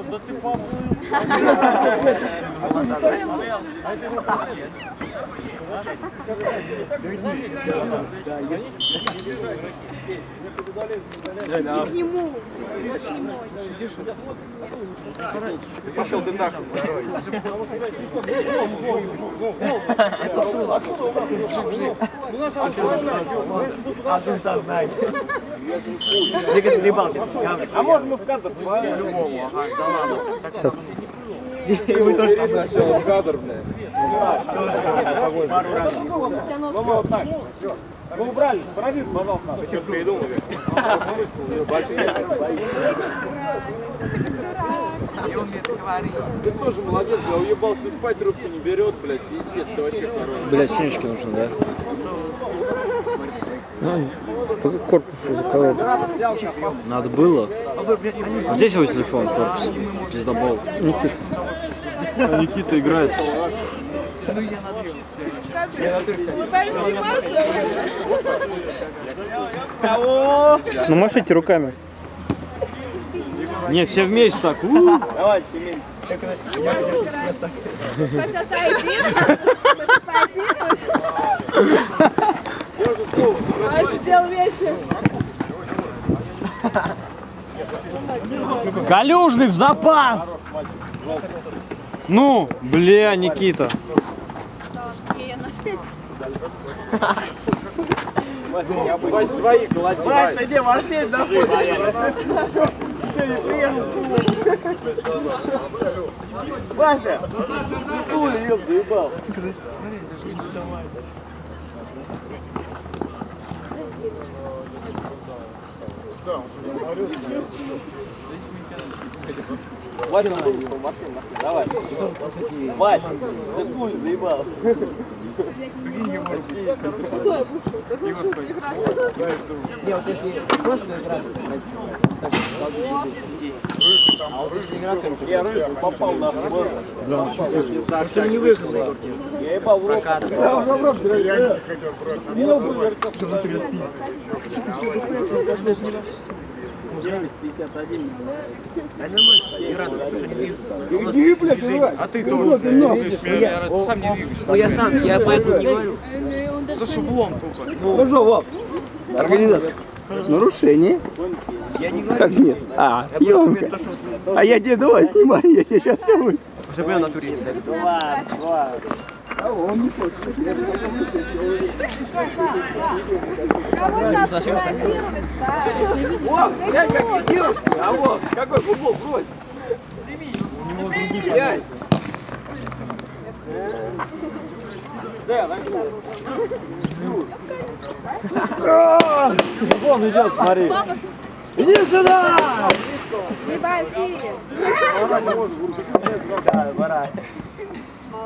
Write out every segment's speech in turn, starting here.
Серег, да ты поплыл. Не к нему. Пошел ты нахуй. А может мы в кадр По-любому, ага, да ладно. И вы тоже сначала в кадр, блядь. Ну вот так, все. Вы убрали, справи, пожалуйста. Вы что придумали? Ты тоже молодец, я уебался спать, трубку не берет, блядь, пиздец, ты вообще хороший. Блять, семечки нужно, да? Ну, корпус заколол. Надо было. Вот здесь его телефон, корпус. Пиздобол. Никита. А Никита играет. Улыбаемся сниматься. Кого? Ну машите руками. Не, все вместе так. у. Давай, Семен. Хотя один. Сделал вечер. Калюжный в запас! Ну, бля, Никита. Вась, свои колоти, Вась. Где вошли, нахуй? Вася! Хули, ёб, заебал. Вася, машину, машину, давай. Вась, ты хули, заебал. Не, вот если просто играть, а вот если играть, Я рыбу попал на хвост. Просто не выиграл на квартиру. Я ебал в. Прокат. Я в рот, блядь. Я не хотел брать. 951. Иди, блядь. А ты тоже, блядь, видишь, меня, ты сам не двигаешься. Ну я сам, я поэтому не говорю. Это ж облом тупо. Ну что, Вов? Организатор. Нарушение. Я не говорю. Как нет? А, съемка. А я тебе давай снимай, я тебе сейчас все будет. Уже был на туре. Ладно, ладно. Кого сейчас фотографировать, да? Ты там глянь, какие девушки. А вот, какой футбол, брось. Глянь. Да, возьму. Вон идет, смотри. Иди сюда! не боси. Да, пора.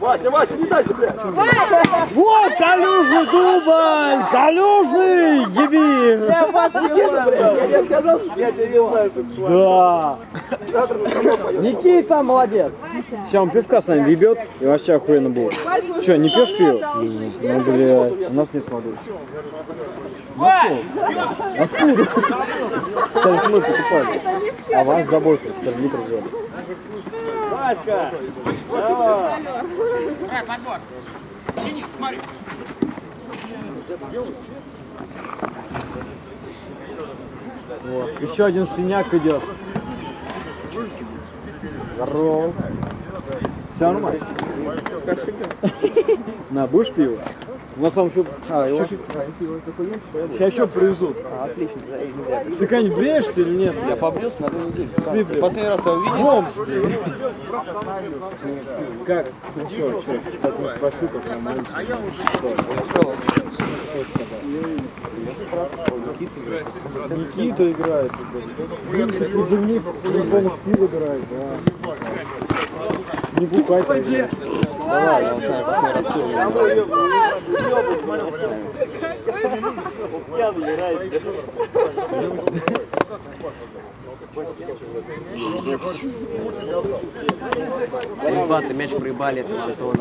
Вася, Вася, не дай себе. Вот Калюжный дубль! Калюжный! Еби! Я вас не знаю. Я тебе сказал, что я тебя не знаю. Да! Никита молодец! Сейчас он пивка с нами ебет, и вообще охуенно будет. Че, не пьешь пиво? Ну, блядь, у нас нет воды. Откуда? Только мы покупали. А вас заботились, скажи, литр взяли. Васька, давай. Вот. Еще один синяк идет. Здорово. Все нормально? Как всегда. На, будешь пиво? У нас там еще... А, его... Сейчас еще привезут. Отлично. Ты когда-нибудь бреешься или нет? Я побрился на две недели. Ты, Последний раз я увидел. Бомж. Как? Ну что, что? Так не спросил, как я молюсь. Никита играет. блядь. Такой же ник, по-любому Стив играет, да. Не блядь. Давай, я знаю, посмотрю. Давай, ёб, ёб, смотрел. Пьяный играет. Ребята, мяч проебали, это все то.